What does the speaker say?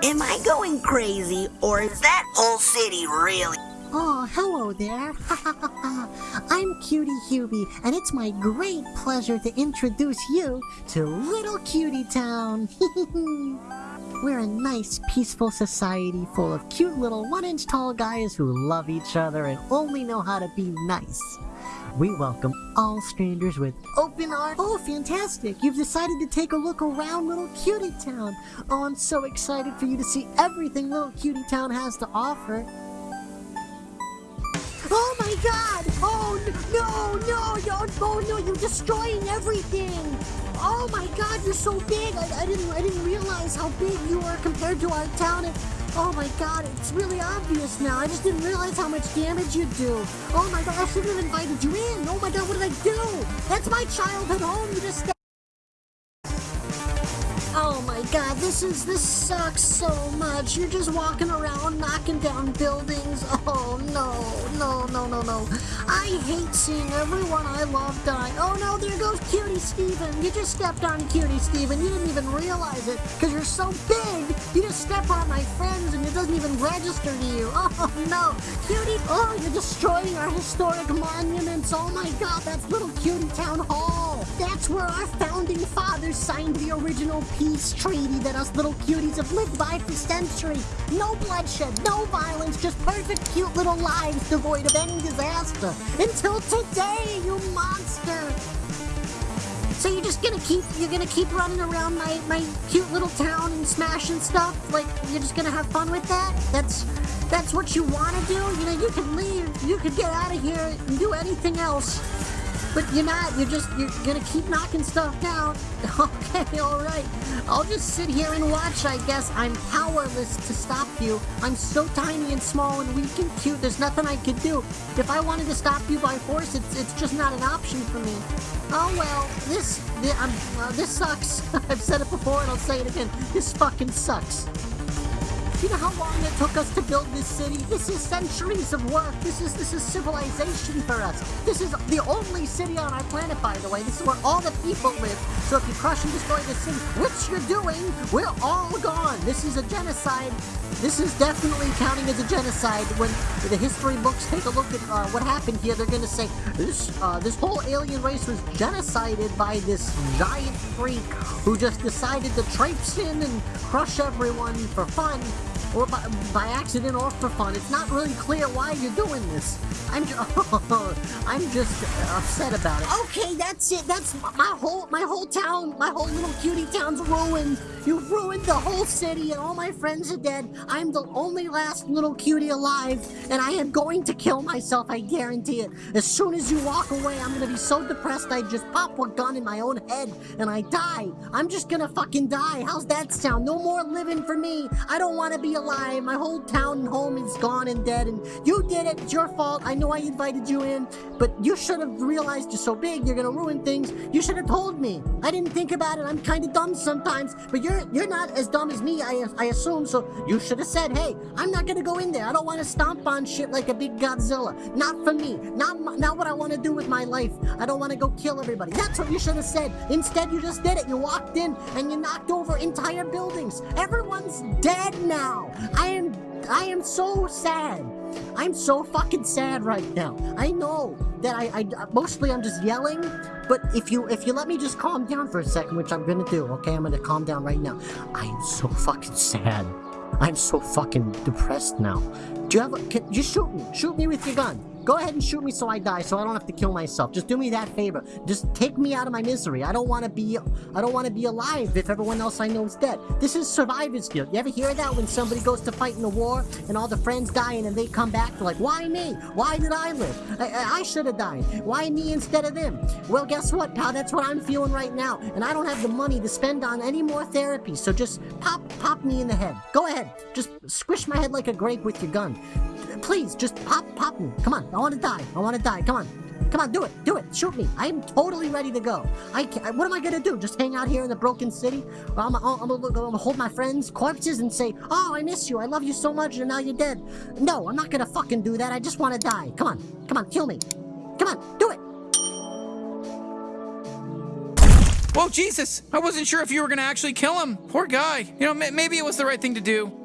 Am I going crazy, or is that whole city really? Oh, hello there. I'm Cutie Hubie, and it's my great pleasure to introduce you to Little Cutie Town. We're a nice, peaceful society full of cute little one-inch tall guys who love each other and only know how to be nice. We welcome all strangers with open arms. Oh, fantastic! You've decided to take a look around Little Cutie Town. Oh, I'm so excited for you to see everything Little Cutie Town has to offer. Oh my god! Oh no, you're destroying everything! Oh my god, you're so big! I, I didn't I didn't realize how big you are compared to our town and Oh my god, it's really obvious now. I just didn't realize how much damage you do. Oh my god, I shouldn't have invited you in. Oh my god, what did I do? That's my childhood home. You just Oh my god, this is this sucks so much. You're just walking around knocking down buildings. Oh no, no, no, no, no. I hate seeing everyone I love die. Oh no, there goes Cutie Steven. You just stepped on Cutie Steven. You didn't even realize it because you're so big. You just step on my friends and it doesn't even register to you. Oh no, Cutie. Oh, you're destroying our historic monuments. Oh my god, that's Little Cutie Town Hall. That's where our fathers signed the original peace treaty that us little cuties have lived by for centuries. No bloodshed, no violence, just perfect cute little lives devoid of any disaster. Until today, you monster! So you're just gonna keep you're gonna keep running around my, my cute little town and smashing stuff? Like you're just gonna have fun with that? That's that's what you wanna do? You know, you can leave, you could get out of here and do anything else. But you're not. You're just, you're gonna keep knocking stuff down. Okay, alright. I'll just sit here and watch, I guess. I'm powerless to stop you. I'm so tiny and small and weak and cute, there's nothing I could do. If I wanted to stop you by force, it's, it's just not an option for me. Oh well, this, this, um, uh, this sucks. I've said it before and I'll say it again. This fucking sucks. You know how long it took us to build this city? This is centuries of work. This is this is civilization for us. This is the only city on our planet, by the way. This is where all the people live. So if you crush and destroy this city, which you're doing, we're all gone. This is a genocide. This is definitely counting as a genocide. When the history books take a look at uh, what happened here, they're going to say this uh, this whole alien race was genocided by this giant freak who just decided to traipse in and crush everyone for fun or by, by accident or for fun. It's not really clear why you're doing this. I'm I'm just upset about it. Okay, that's it. That's my whole my whole town, my whole little cutie town's ruined. You've ruined the whole city, and all my friends are dead. I'm the only last little cutie alive, and I am going to kill myself. I guarantee it. As soon as you walk away, I'm gonna be so depressed I just pop a gun in my own head and I die. I'm just gonna fucking die. How's that sound? No more living for me. I don't want to be alive. My whole town and home is gone and dead, and you did it. It's your fault. I know I invited you in, but you should have realized you're so big, you're gonna ruin things. You should have told me. I didn't think about it. I'm kind of dumb sometimes, but you're you're not as dumb as me, I, I assume, so you should have said, hey, I'm not gonna go in there. I don't want to stomp on shit like a big Godzilla. Not for me. Not, not what I want to do with my life. I don't want to go kill everybody. That's what you should have said. Instead, you just did it. You walked in and you knocked over entire buildings. Everyone's dead now. I am I am so sad. I'm so fucking sad right now. I know that I, I mostly I'm just yelling, but if you if you let me just calm down for a second, which I'm gonna do, okay? I'm gonna calm down right now. I am so fucking sad. I'm so fucking depressed now. Do you have a, can, just shoot me. Shoot me with your gun. Go ahead and shoot me so I die, so I don't have to kill myself. Just do me that favor. Just take me out of my misery. I don't want to be, I don't want to be alive if everyone else I know is dead. This is survivor's guilt. You ever hear that when somebody goes to fight in a war and all the friends die and they come back? They're like, why me? Why did I live? I, I, I should have died. Why me instead of them? Well, guess what, pal? That's what I'm feeling right now. And I don't have the money to spend on any more therapy. So just pop, pop me in the head. Go ahead. Just squish my head like a grape with your gun. Please, just pop, pop me. Come on. I want to die. I want to die. Come on. Come on, do it. Do it. Shoot me. I am totally ready to go. I can't, What am I going to do? Just hang out here in the broken city? I'm, I'm, I'm going to hold my friends' corpses and say, Oh, I miss you. I love you so much and now you're dead. No, I'm not going to fucking do that. I just want to die. Come on. Come on. Kill me. Come on. Do it. Whoa, Jesus! I wasn't sure if you were gonna actually kill him. Poor guy. You know, ma- maybe it was the right thing to do.